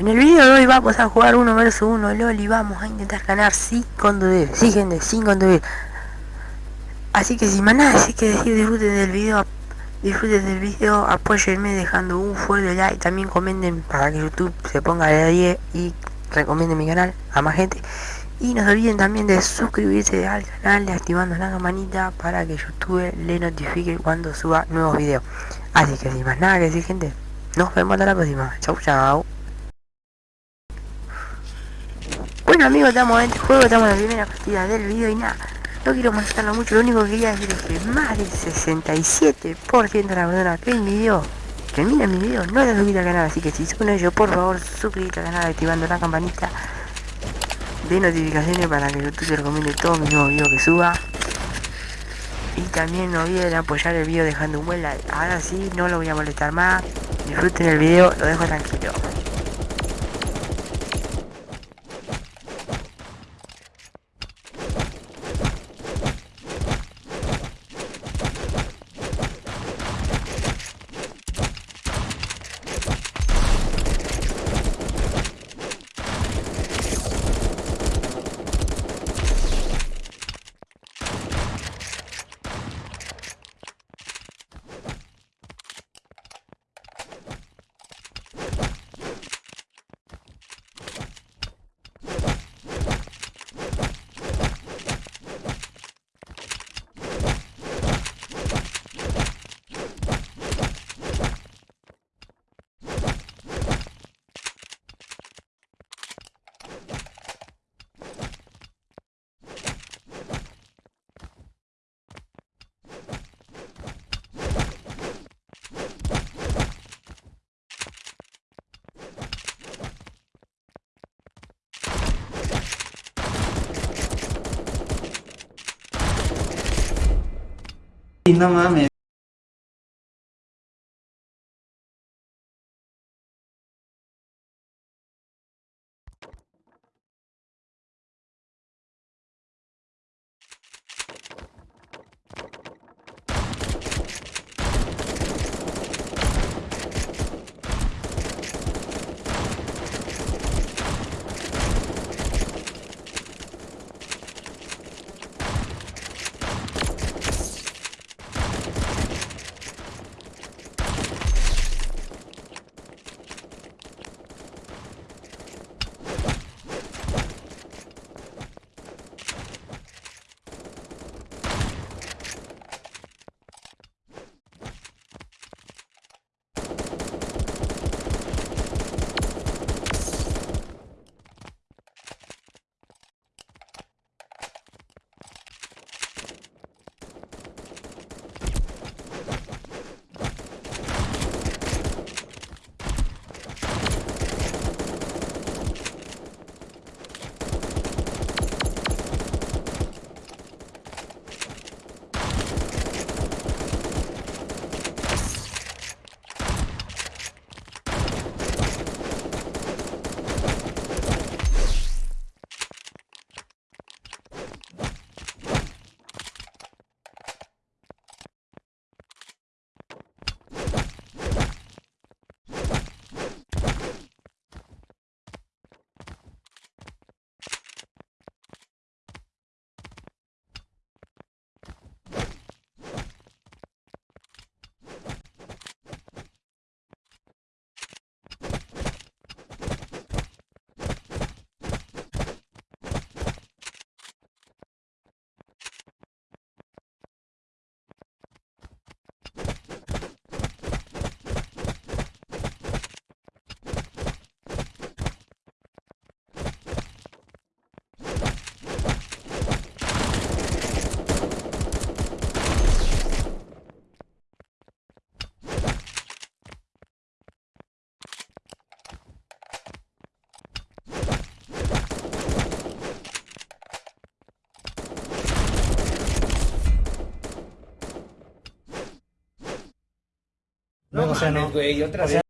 En el video de hoy vamos a jugar uno versus uno, LOL, y vamos a intentar ganar sin conducir, sí gente, sin conducir. Así que sin más nada, así que decir, disfruten del video, disfruten del video, apóyenme dejando un fuerte like, también comenten para que YouTube se ponga de 10 y recomiende mi canal a más gente. Y no se olviden también de suscribirse al canal, activando la campanita para que YouTube le notifique cuando suba nuevos videos. Así que sin más nada que decir gente, nos vemos hasta la próxima. Chau chau. Bueno amigos, estamos en este juego, estamos en la primera partida del video y nada, no quiero molestarlo mucho, lo único que quería decir es que más del 67% de la persona que mi video, que mira mi video, no se suscrito al canal, así que si son ellos, por favor, suscríbete al canal activando la campanita de notificaciones para que YouTube te recomiende todos mis nuevos videos que suba. Y también no olviden apoyar el video dejando un buen like. Ahora sí, no lo voy a molestar más. Disfruten el video, lo dejo tranquilo. No mames. No. güey, otra vez.